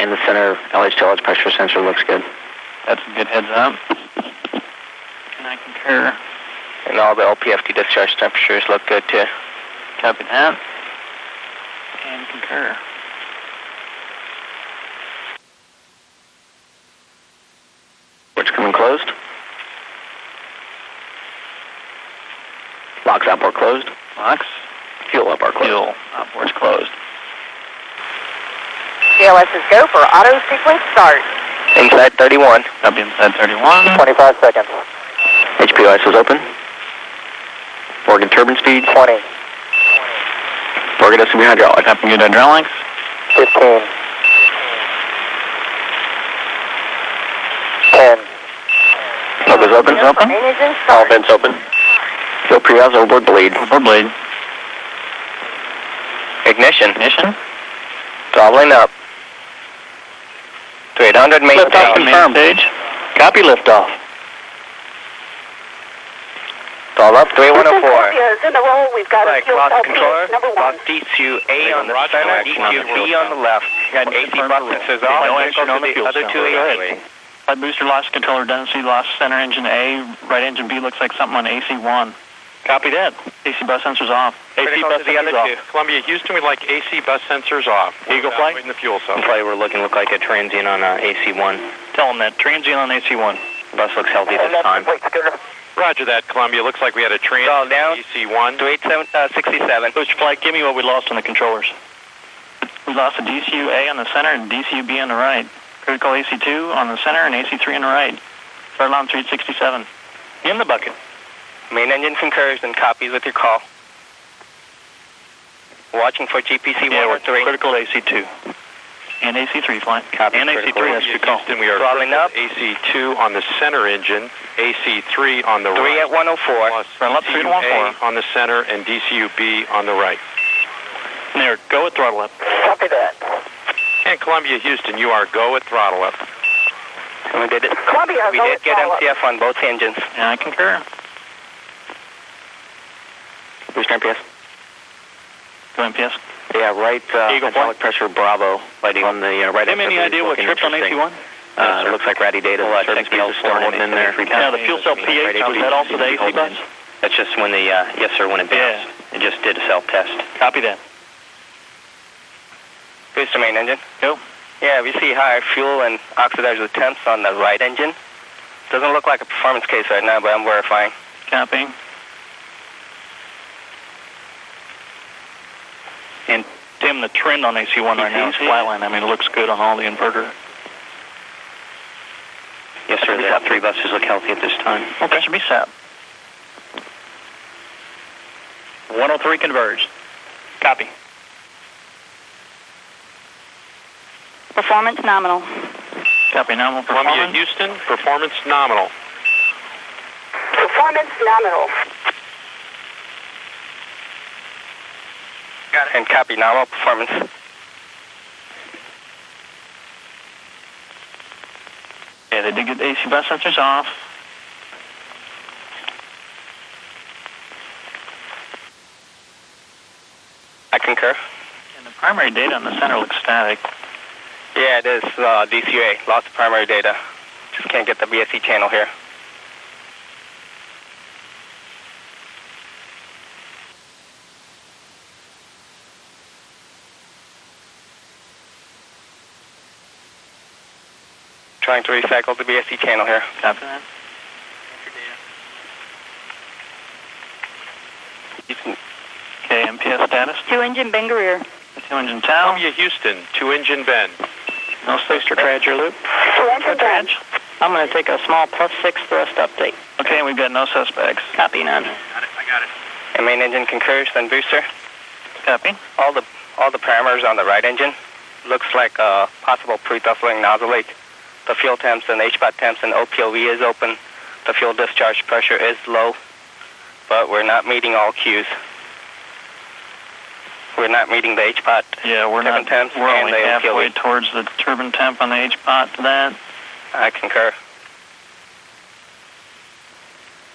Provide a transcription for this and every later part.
In the center, LH2 pressure sensor looks good. That's a good heads up. And I concur. And all the LPFD discharge temperatures look good too. Copy that. And concur. Ports coming closed. LOX outboard closed. LOX. Fuel outboard closed. Fuel. Outboard's closed. CLS is go for auto sequence start. Inside 31. Copy inside 31. 25 seconds. HPOS is open. Organ turbine speed. 20. Organ SCB hydraulic. Copy good hydraulics. 15. 10. Smoke open. open. All vents open. Fuel pre-house overboard bleed. Overboard blade. Ignition. Ignition. Throttling up. To 800 main Liftoff stage. confirmed. Stage. Copy liftoff. Throttle up to 8104. Scorpios in a row. We've got a Flight loss cell controller. PS number one. Lock D2A on the Roger, center, no action on the fuel D2B on the left. Got AC confirmed bus for- sensors No on. action on the fuel other cell. two Go AC. ahead. Flight booster lost controller redundancy, lost center engine A, right engine B looks like something on AC1. Copy that. AC bus sensors off. AC bus to the other sensors two. off. Columbia, Houston, we'd like AC bus sensors off. Eagle flight? In the fuel cell. Probably we're looking look like a transient on uh, AC1. Tell them that. Transient on AC1. Bus looks healthy this time. Roger that, Columbia. Looks like we had a train. Call down. DC-1. To 8767. Booster flight, give me what we lost on the controllers. We lost a DCU A on the center and DCU B on the right. Critical AC2 on the center and AC3 on the right. Start alarm 367. In the bucket. Main engine concurs and copies with your call. Watching for GPC Yeah, we're 103. critical AC2. And AC3 flying. Copy, and AC3 has to call. Houston, we are Throttling up. AC-2 on the center engine, AC-3 on the 3 right. at 104. Plus Throttle up, three to one oh on the center and DCU-B on the right. There, go with throttle up. Copy that. And Columbia, Houston, you are go at throttle up. And we did it. Columbia, We go did with get follow-up. MCF on both engines. Yeah, I concur. Booster MPS. Go MPS. Yeah, right. Uh, Eagle hydraulic pressure Bravo. Lighting on the uh, right. Have any idea what tripped on AC1? Uh, looks like ratty data. Well, uh, Service check the is stored L4 in there. Yeah, the fuel cell PH, was that also the AC bus? That's just when the, uh, yes sir, when it Yeah. It just did a self-test. Copy that. Booster main engine. Go. Yeah, we see higher fuel and oxidizer temps on the right engine. Doesn't look like a performance case right now, but I'm verifying. Copy. And Tim, the trend on AC1 right now is flatline. I mean, it looks good on all the inverter. Yes sir, the three buses look healthy at this time. Okay. Should be set. 103 converged. Copy. Performance nominal. Copy. Nominal Columbia. Houston, performance nominal. Performance nominal. Got it. And copy nominal performance. Yeah, they did get the AC bus sensors off. I concur. And the primary data on the center looks static. Yeah, it is uh, DCA. Lots of primary data. Just can't get the BSC channel here. Trying to recycle the BSC channel here. Copy that. Okay, MPS status. Two engine Ben Guerir. Two engine tow. Columbia, Houston, two-engine bend. No space for trager loop. Two engine bend. I'm going to take a small plus six thrust update. Okay, we've got no suspects. Copy none. And main engine concurs, then booster. Copy. All the all the parameters on the right engine looks like a possible pre-throttling nozzle leak. The fuel temps and HPOT temps and OPOV is open. The fuel discharge pressure is low, but we're not meeting all cues. We're not meeting the HPOT. Yeah, we're Turbine not. temps We're and only the halfway OPOV. towards the turbine temp on the HPOT to that. I concur.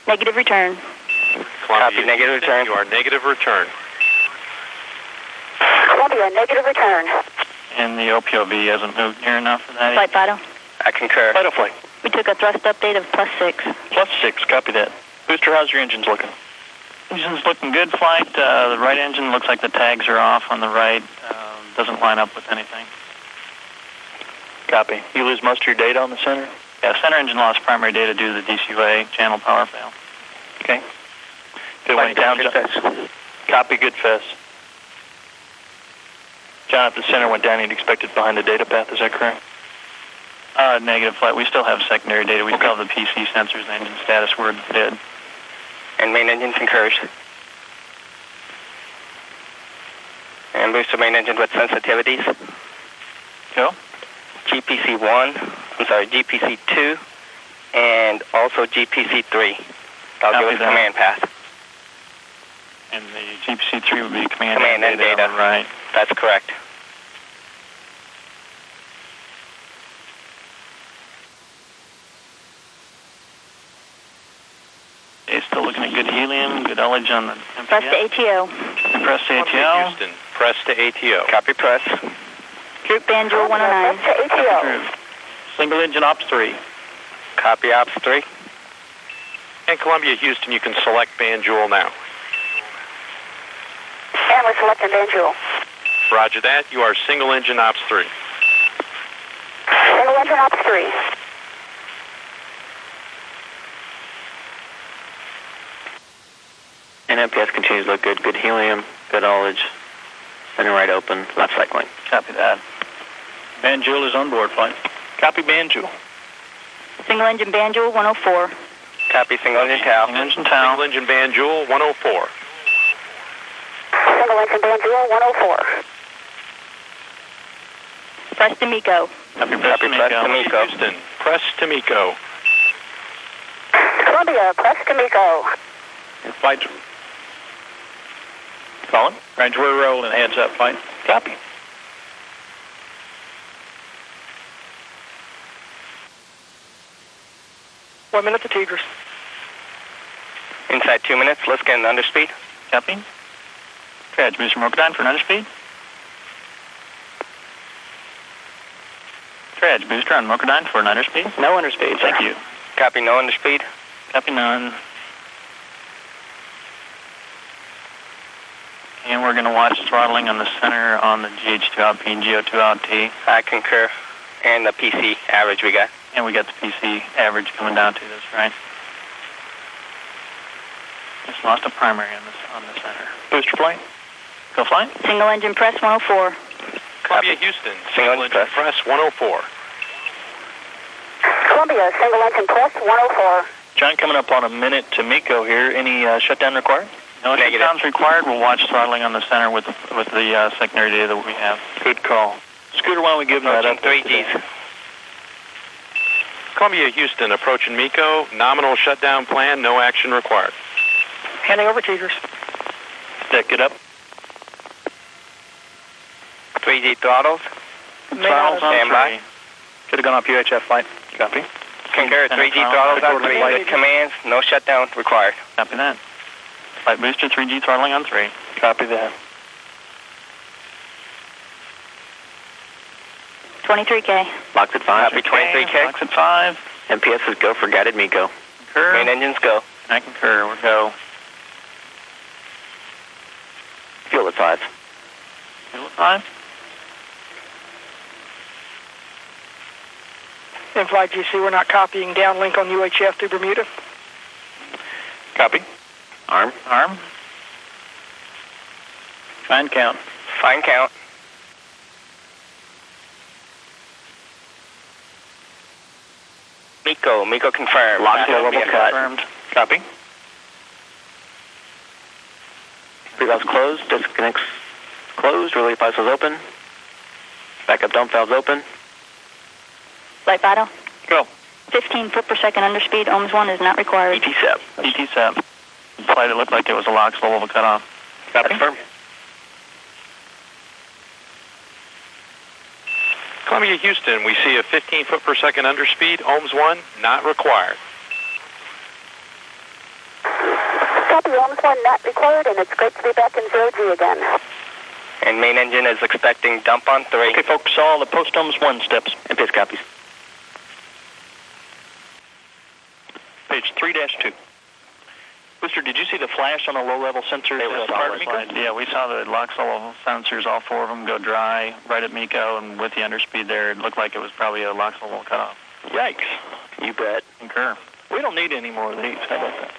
Negative return. Columbia, Copy, negative return. You are negative return. Columbia, negative return. And the OPOV hasn't moved near enough for that. Flight Vital. I concur. Vital flight. We took a thrust update of plus six. Plus six, copy that. Booster, how's your engines looking? Engine's looking good, flight. Uh, the right engine looks like the tags are off on the right. Uh, doesn't line up with anything. Copy. You lose most of your data on the center? Yeah, center engine lost primary data due to the DCUA channel power fail. Okay. If it went down, Good John- fest. copy, good fest. John, if the center went down, you'd expect it behind the data path, is that correct? Uh, negative flight. We still have secondary data. We still have the PC sensors and engine status. We're dead. And main engine concurs. And boost booster main engine with sensitivities. Go. GPC 1, I'm sorry, GPC 2, and also GPC 3. I'll Copy give us that. command path. And the GPC-3 would be command, Command and data. the Right. That's correct. It's still looking at good helium, good on the Press to MPS. ATO. Press the Columbia, ATO. Houston, press to ATO. Copy press. Group Banjul 109. Copy through. Single engine ops 3. Copy ops 3. And Columbia, Houston, you can select Banjul now. And we're selecting Banjul. Roger that. You are single engine ops 3. Single engine ops 3. And MPS continues to look good. Good helium, good ullage, center right open, left cycling. Copy that. Banjul is on board, flight. Copy Banjul. Single engine Banjul 104. Copy single engine TAL. Single engine Single engine Banjul 104. Single engine Banjul 104. Press to MECO. Copy press Copy press to MECO. MECO. Houston, press to MECO. Columbia, press to MECO. Flight. Colin? Right, we're rolling. Heads up, flight. Copy. One minute to Tigers. Inside two minutes, let's get an underspeed. Copy. Trad, booster Mokodyne for an underspeed. Trad, booster on Mokodyne for an underspeed. No underspeed. Thank you. Copy no underspeed. Copy none. And we're going to watch throttling on the center on the GH2 out P and GO2 out T. I concur. And the PC average we got. And we got the PC average coming down to this, right? Just lost a primary on this on the center. Booster flight. Go flight. Single engine press 104. Columbia, Houston, Single single engine engine press 104. Columbia, single engine press 104. John, coming up on a minute to MECO here. Any uh, shutdown required? No Negative. shutdowns required. We'll watch throttling on the center with the, with the uh, secondary data that we have. Good call. Scooter, why don't we give them that up? three Gs. Columbia, Houston, approaching MECO. Nominal shutdown plan, no action required. Handing over Tigers. Deck it up. Three G throttles. Throttles on Stand by. Should have gone off UHF flight. Copy. Concur. Center Three G throttles throttles on three flight. with commands. No shutdown required. Copy that. Flight booster 3G throttling on 3. Copy that. 23K. LOX at 5. Copy 23K. Box at 5. MPS is go for guided MECO. Concur. Main engines go. I concur. We'll go. Fuel at 5. Fuel at 5. In Flight GC, we're not copying downlink on UHF through Bermuda. Copy. Arm. Arm. Fine count. Fine count. MECO. MECO confirmed. Lock to That'll be level cut. Confirmed. Copy. Pre-valves closed. Disconnects closed. Relay pipes open. Backup dump valves open. Light Vital. Go. 15 foot per second underspeed. OMS 1 is not required. ET7. ET set. Flight, it looked like it was a lock, slow level cutoff. Copy. Confirm. Columbia, Houston, we see a 15 foot per second underspeed. OMS 1, not required. Copy, OMS 1 not required, and it's great to be back in zero G again. And main engine is expecting dump on 3. Okay, folks, all the post OMS 1 steps. And PIS copies. Page 3-2. Booster, did you see the flash on the low-level sensors? They were at solid. MECO? Yeah, we saw the LOXL sensors, all four of them, go dry right at MECO, and with the underspeed there, it looked like it was probably a LOXL cutoff. Yikes. You bet. Concur. We don't need any more of these. How about that?